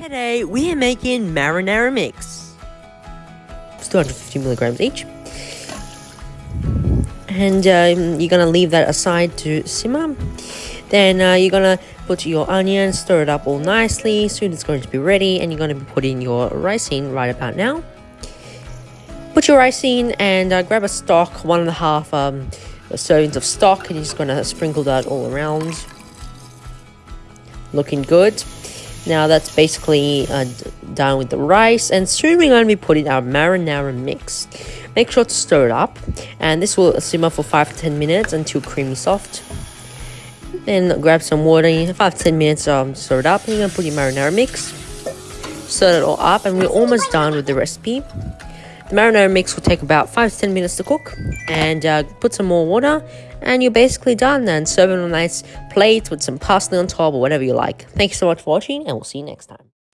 Today we are making marinara mix. It's 250 milligrams each. And um, you're gonna leave that aside to simmer. Then uh, you're gonna put your onion, stir it up all nicely. Soon it's going to be ready, and you're gonna be putting your rice in right about now. Put your rice in and uh, grab a stock, one and a half um, servings of stock, and you're just gonna sprinkle that all around. Looking good. Now that's basically uh, done with the rice and soon we're going to be putting our marinara mix. Make sure to stir it up and this will simmer for 5 to 10 minutes until creamy soft. Then grab some water, 5 to 10 minutes um, stir it up and you're going to put your marinara mix. Stir it all up and we're almost done with the recipe. The marinara mix will take about 5 to 10 minutes to cook and uh, put some more water and you're basically done and serve it on a nice plate with some parsley on top or whatever you like. Thank you so much for watching and we'll see you next time.